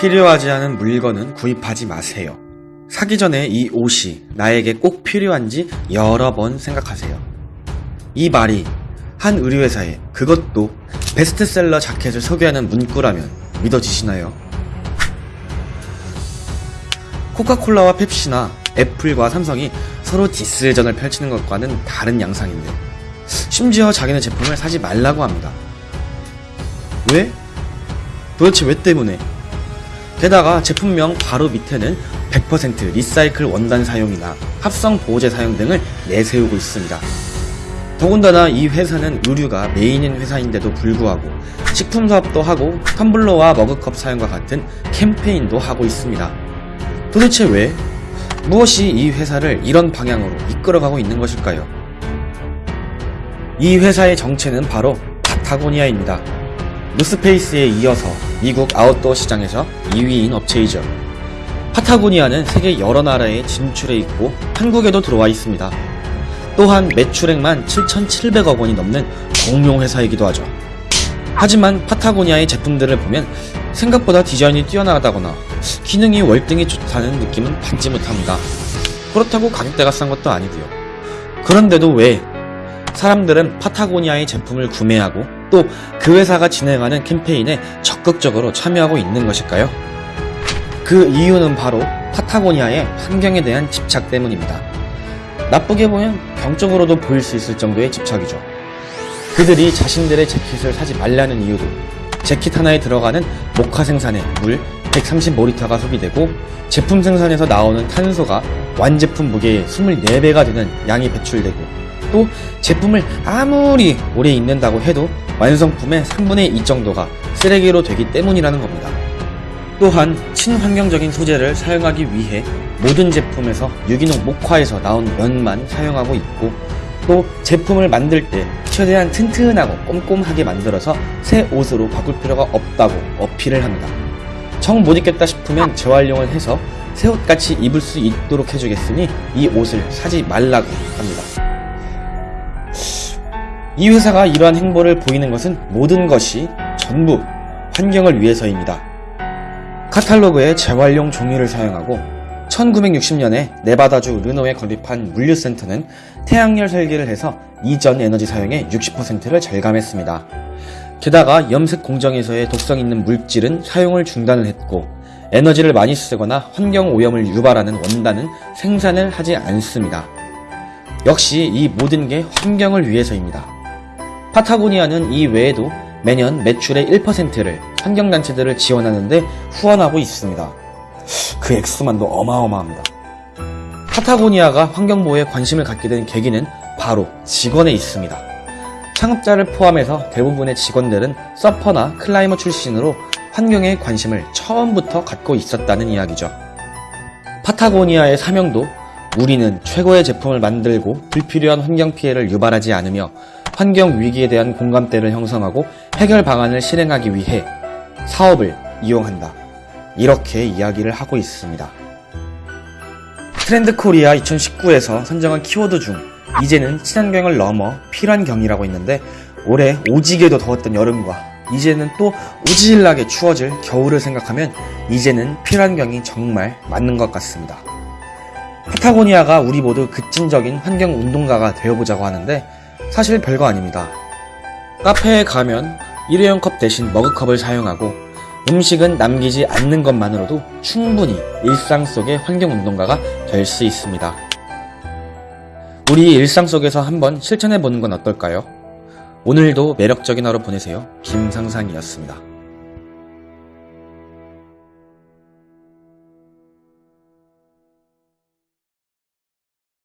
필요하지 않은 물건은 구입하지 마세요. 사기 전에 이 옷이 나에게 꼭 필요한지 여러 번 생각하세요. 이 말이 한 의류회사에 그것도 베스트셀러 자켓을 소개하는 문구라면 믿어지시나요? 코카콜라와 펩시나 애플과 삼성이 서로 디스전을 펼치는 것과는 다른 양상인데 심지어 자기네 제품을 사지 말라고 합니다. 왜? 도대체 왜 때문에? 게다가 제품명 바로 밑에는 100% 리사이클 원단 사용이나 합성 보호제 사용 등을 내세우고 있습니다. 더군다나 이 회사는 의류가 메인인 회사인데도 불구하고 식품 사업도 하고 텀블러와 머그컵 사용과 같은 캠페인도 하고 있습니다. 도대체 왜? 무엇이 이 회사를 이런 방향으로 이끌어가고 있는 것일까요? 이 회사의 정체는 바로 파타고니아입니다. 노스페이스에 이어서 미국 아웃도어 시장에서 2위인 업체이죠. 파타고니아는 세계 여러 나라에 진출해 있고 한국에도 들어와 있습니다. 또한 매출액만 7,700억 원이 넘는 공룡 회사이기도 하죠. 하지만 파타고니아의 제품들을 보면 생각보다 디자인이 뛰어나다거나 기능이 월등히 좋다는 느낌은 받지 못합니다. 그렇다고 가격대가 싼 것도 아니고요. 그런데도 왜 사람들은 파타고니아의 제품을 구매하고 또 그 회사가 진행하는 캠페인에 적극적으로 참여하고 있는 것일까요? 그 이유는 바로 파타고니아의 환경에 대한 집착 때문입니다. 나쁘게 보면 병적으로도 보일 수 있을 정도의 집착이죠. 그들이 자신들의 재킷을 사지 말라는 이유도 재킷 하나에 들어가는 목화 생산에 물 130모리터가 소비되고 제품 생산에서 나오는 탄소가 완제품 무게의 24배가 되는 양이 배출되고 또 제품을 아무리 오래 입는다고 해도 완성품의 3분의 2 정도가 쓰레기로 되기 때문이라는 겁니다. 또한 친환경적인 소재를 사용하기 위해 모든 제품에서 유기농 목화에서 나온 면만 사용하고 있고 또 제품을 만들 때 최대한 튼튼하고 꼼꼼하게 만들어서 새 옷으로 바꿀 필요가 없다고 어필을 합니다. 정 못 입겠다 싶으면 재활용을 해서 새 옷같이 입을 수 있도록 해주겠으니 이 옷을 사지 말라고 합니다. 이 회사가 이러한 행보를 보이는 것은 모든 것이 전부 환경을 위해서입니다. 카탈로그에 재활용 종이를 사용하고 1960년에 네바다주 르노에 건립한 물류센터는 태양열 설계를 해서 이전 에너지 사용의 60%를 절감했습니다. 게다가 염색 공정에서의 독성 있는 물질은 사용을 중단을 했고 에너지를 많이 쓰거나 환경 오염을 유발하는 원단은 생산을 하지 않습니다. 역시 이 모든 게 환경을 위해서입니다. 파타고니아는 이 외에도 매년 매출의 1%를 환경단체들을 지원하는데 후원하고 있습니다. 그 액수만도 어마어마합니다. 파타고니아가 환경보호에 관심을 갖게 된 계기는 바로 직원에 있습니다. 창업자를 포함해서 대부분의 직원들은 서퍼나 클라이머 출신으로 환경에 관심을 처음부터 갖고 있었다는 이야기죠. 파타고니아의 사명도 우리는 최고의 제품을 만들고 불필요한 환경 피해를 유발하지 않으며 환경 위기에 대한 공감대를 형성하고 해결 방안을 실행하기 위해 사업을 이용한다. 이렇게 이야기를 하고 있습니다. 트렌드 코리아 2019에서 선정한 키워드 중 이제는 친환경을 넘어 필환경이라고 있는데 올해 오지게도 더웠던 여름과 이제는 또 오질나게 추워질 겨울을 생각하면 이제는 필환경이 정말 맞는 것 같습니다. 파타고니아가 우리 모두 급진적인 환경 운동가가 되어보자고 하는데 사실 별거 아닙니다. 카페에 가면 일회용 컵 대신 머그컵을 사용하고 음식은 남기지 않는 것만으로도 충분히 일상 속의 환경운동가가 될 수 있습니다. 우리 일상 속에서 한번 실천해 보는 건 어떨까요? 오늘도 매력적인 하루 보내세요. 김상상이었습니다.